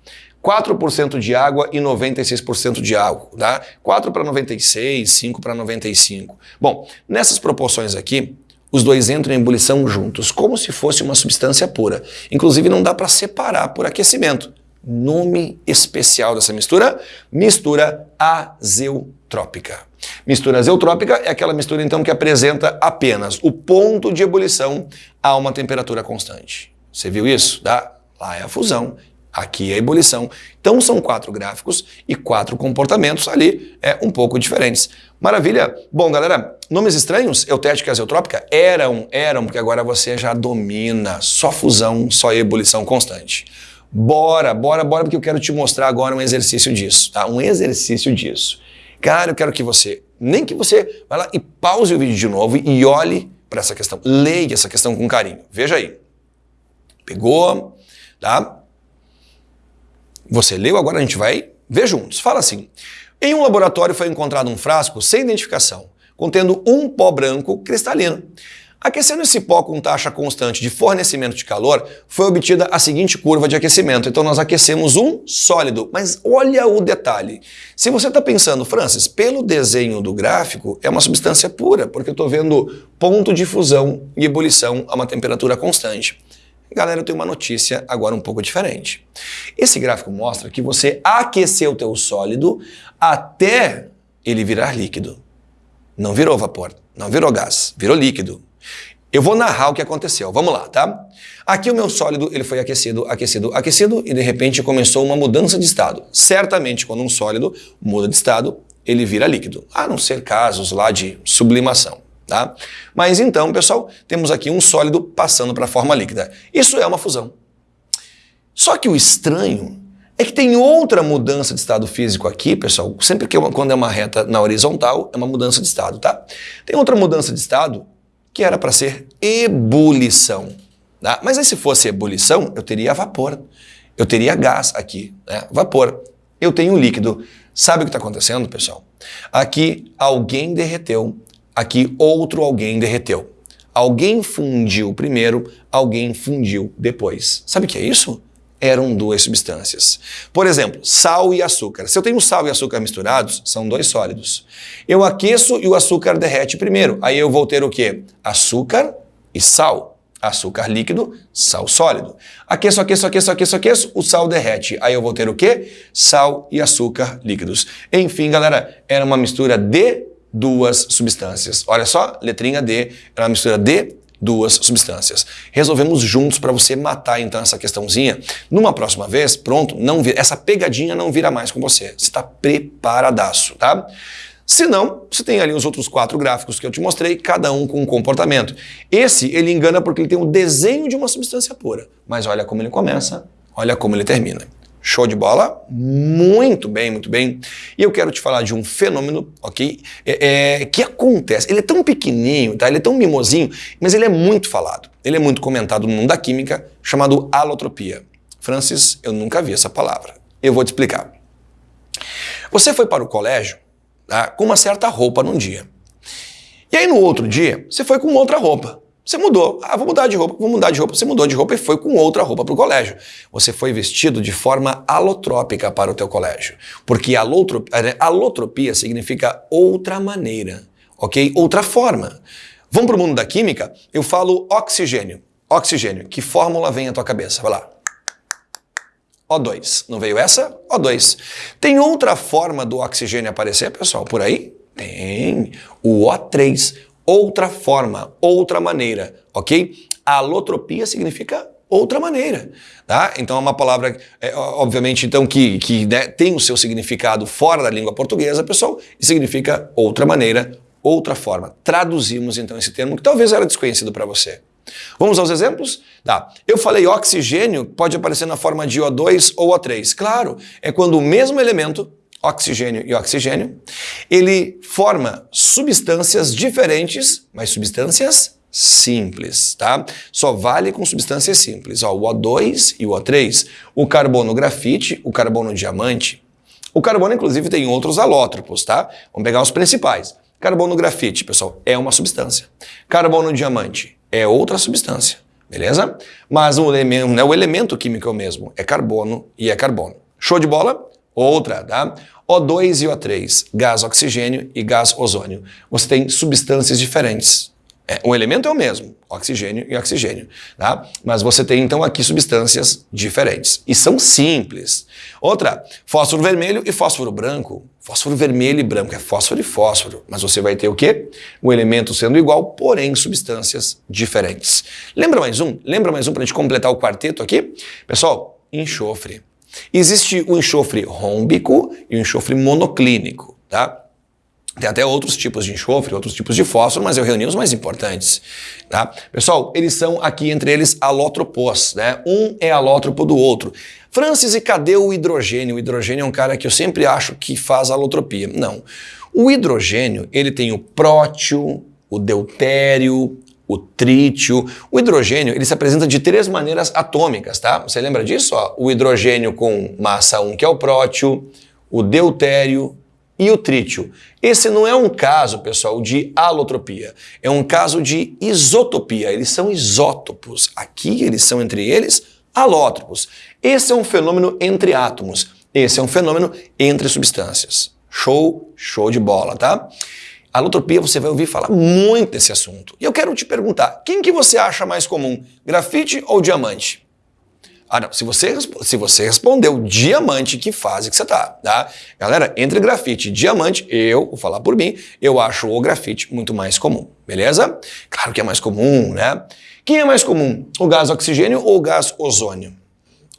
4% de água e 96% de álcool, tá? 4 para 96, 5 para 95. Bom, nessas proporções aqui, os dois entram em ebulição juntos, como se fosse uma substância pura. Inclusive não dá para separar por aquecimento nome especial dessa mistura? Mistura azeutrópica. Mistura azeutrópica é aquela mistura então que apresenta apenas o ponto de ebulição a uma temperatura constante. Você viu isso? Tá? Lá é a fusão, aqui é a ebulição. Então são quatro gráficos e quatro comportamentos ali é um pouco diferentes. Maravilha? Bom, galera, nomes estranhos, eutética e azeutrópica, eram, eram, porque agora você já domina só fusão, só ebulição constante. Bora, bora, bora, porque eu quero te mostrar agora um exercício disso, tá? Um exercício disso. Cara, eu quero que você, nem que você vá lá e pause o vídeo de novo e olhe para essa questão. Leia essa questão com carinho. Veja aí. Pegou, tá? Você leu, agora a gente vai ver juntos. Fala assim. Em um laboratório foi encontrado um frasco sem identificação, contendo um pó branco cristalino. Aquecendo esse pó com taxa constante de fornecimento de calor, foi obtida a seguinte curva de aquecimento. Então nós aquecemos um sólido, mas olha o detalhe. Se você está pensando, Francis, pelo desenho do gráfico, é uma substância pura, porque eu estou vendo ponto de fusão e ebulição a uma temperatura constante. Galera, eu tenho uma notícia agora um pouco diferente. Esse gráfico mostra que você aqueceu o teu sólido até ele virar líquido. Não virou vapor, não virou gás, virou líquido. Eu vou narrar o que aconteceu. Vamos lá, tá? Aqui o meu sólido ele foi aquecido, aquecido, aquecido e de repente começou uma mudança de estado. Certamente quando um sólido muda de estado, ele vira líquido, a não ser casos lá de sublimação. Tá? Mas então, pessoal, temos aqui um sólido passando para a forma líquida. Isso é uma fusão. Só que o estranho é que tem outra mudança de estado físico aqui, pessoal. Sempre que quando é uma reta na horizontal, é uma mudança de estado, tá? Tem outra mudança de estado que era para ser ebulição. Tá? Mas aí se fosse ebulição, eu teria vapor. Eu teria gás aqui, né? vapor. Eu tenho líquido. Sabe o que está acontecendo, pessoal? Aqui alguém derreteu, aqui outro alguém derreteu. Alguém fundiu primeiro, alguém fundiu depois. Sabe o que é isso? Eram duas substâncias. Por exemplo, sal e açúcar. Se eu tenho sal e açúcar misturados, são dois sólidos. Eu aqueço e o açúcar derrete primeiro. Aí eu vou ter o quê? Açúcar e sal. Açúcar líquido, sal sólido. Aqueço, aqueço, aqueço, aqueço, aqueço, o sal derrete. Aí eu vou ter o quê? Sal e açúcar líquidos. Enfim, galera, era uma mistura de duas substâncias. Olha só, letrinha D, era uma mistura de duas substâncias. Resolvemos juntos para você matar então essa questãozinha. Numa próxima vez, pronto, não vira, essa pegadinha não vira mais com você. Você está preparadaço, tá? Se não, você tem ali os outros quatro gráficos que eu te mostrei, cada um com um comportamento. Esse ele engana porque ele tem o desenho de uma substância pura. Mas olha como ele começa, olha como ele termina. Show de bola? Muito bem, muito bem. E eu quero te falar de um fenômeno, ok? É, é, que acontece. Ele é tão pequenininho, tá? Ele é tão mimosinho, mas ele é muito falado. Ele é muito comentado no mundo da química, chamado alotropia. Francis, eu nunca vi essa palavra. Eu vou te explicar. Você foi para o colégio tá? com uma certa roupa num dia. E aí no outro dia, você foi com outra roupa. Você mudou. Ah, vou mudar de roupa, vou mudar de roupa. Você mudou de roupa e foi com outra roupa para o colégio. Você foi vestido de forma alotrópica para o teu colégio. Porque alotropia, né, alotropia significa outra maneira, ok? Outra forma. Vamos para o mundo da química? Eu falo oxigênio. Oxigênio. Que fórmula vem à tua cabeça? Vai lá. O2. Não veio essa? O2. Tem outra forma do oxigênio aparecer, pessoal, por aí? Tem. O O3 outra forma, outra maneira, ok? Alotropia significa outra maneira, tá? Então é uma palavra, é, obviamente, então que, que né, tem o seu significado fora da língua portuguesa, pessoal, e significa outra maneira, outra forma. Traduzimos então esse termo que talvez era desconhecido para você. Vamos aos exemplos? Tá. Eu falei oxigênio pode aparecer na forma de O2 ou O3. Claro, é quando o mesmo elemento oxigênio e oxigênio, ele forma substâncias diferentes, mas substâncias simples, tá? Só vale com substâncias simples. Ó, o O2 e o O3, o carbono grafite, o carbono diamante. O carbono, inclusive, tem outros alótropos, tá? Vamos pegar os principais. Carbono grafite, pessoal, é uma substância. Carbono diamante é outra substância, beleza? Mas o elemento, né, o elemento químico é o mesmo, é carbono e é carbono. Show de bola? Outra, tá? O2 e O3, gás oxigênio e gás ozônio. Você tem substâncias diferentes. É, o elemento é o mesmo, oxigênio e oxigênio, tá? Mas você tem então aqui substâncias diferentes e são simples. Outra, fósforo vermelho e fósforo branco. Fósforo vermelho e branco é fósforo e fósforo, mas você vai ter o quê? O elemento sendo igual, porém substâncias diferentes. Lembra mais um? Lembra mais um para a gente completar o quarteto aqui? Pessoal, enxofre. Existe o enxofre rômbico e o enxofre monoclínico, tá? Tem até outros tipos de enxofre, outros tipos de fósforo, mas eu reuni os mais importantes. Tá? Pessoal, eles são aqui entre eles alótropos, né? Um é alótropo do outro. Francis, e cadê o hidrogênio? O hidrogênio é um cara que eu sempre acho que faz alotropia. Não. O hidrogênio, ele tem o prótio, o deutério, o trítio. O hidrogênio ele se apresenta de três maneiras atômicas, tá? Você lembra disso? Ó? O hidrogênio com massa 1, que é o prótio, o deutério, e o trítio. Esse não é um caso, pessoal, de alotropia, é um caso de isotopia. Eles são isótopos. Aqui eles são entre eles alótropos. Esse é um fenômeno entre átomos. Esse é um fenômeno entre substâncias. Show, show de bola, tá? Alotropia, você vai ouvir falar muito desse assunto. E eu quero te perguntar, quem que você acha mais comum, grafite ou diamante? Ah, não. Se você, se você respondeu diamante, que fase que você tá, tá? Galera, entre grafite e diamante, eu, vou falar por mim, eu acho o grafite muito mais comum, beleza? Claro que é mais comum, né? Quem é mais comum? O gás oxigênio ou o gás ozônio?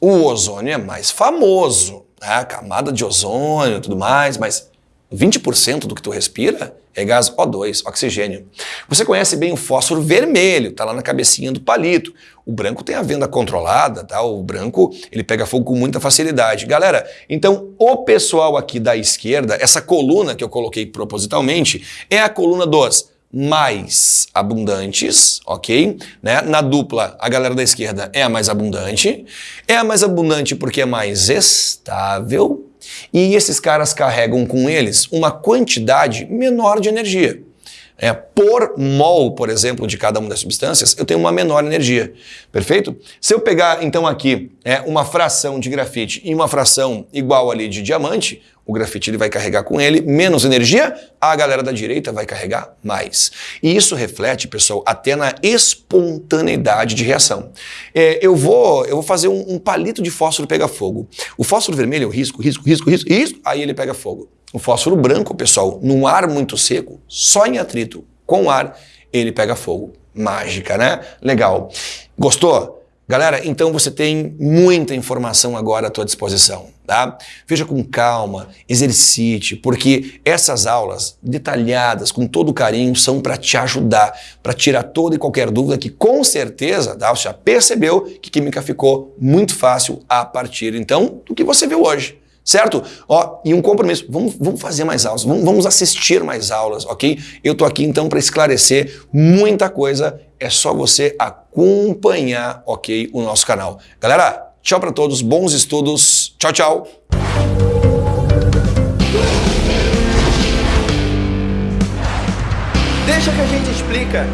O ozônio é mais famoso, né? Camada de ozônio e tudo mais, mas 20% do que tu respira é gás O2, oxigênio. Você conhece bem o fósforo vermelho, tá lá na cabecinha do palito. O branco tem a venda controlada, tá? O branco, ele pega fogo com muita facilidade. Galera, então o pessoal aqui da esquerda, essa coluna que eu coloquei propositalmente, é a coluna dos mais abundantes, ok? Né? Na dupla, a galera da esquerda é a mais abundante. É a mais abundante porque é mais estável, e esses caras carregam com eles uma quantidade menor de energia. É, por mol, por exemplo, de cada uma das substâncias, eu tenho uma menor energia. Perfeito? Se eu pegar, então, aqui é, uma fração de grafite e uma fração igual ali de diamante, o grafite ele vai carregar com ele menos energia, a galera da direita vai carregar mais. E isso reflete, pessoal, até na espontaneidade de reação. É, eu, vou, eu vou fazer um, um palito de fósforo pegar fogo. O fósforo vermelho é o risco, risco, risco, risco, risco, aí ele pega fogo. O fósforo branco, pessoal, num ar muito seco, só em atrito com ar, ele pega fogo. Mágica, né? Legal. Gostou? Galera, então você tem muita informação agora à tua disposição, tá? Veja com calma, exercite, porque essas aulas detalhadas, com todo carinho, são para te ajudar, para tirar toda e qualquer dúvida que com certeza, tá? você já percebeu que química ficou muito fácil a partir então do que você viu hoje certo? Ó, e um compromisso, vamos, vamos fazer mais aulas, vamos, vamos assistir mais aulas, ok? Eu tô aqui então para esclarecer muita coisa, é só você acompanhar, ok, o nosso canal. Galera, tchau para todos, bons estudos, tchau, tchau! Deixa que a gente explica.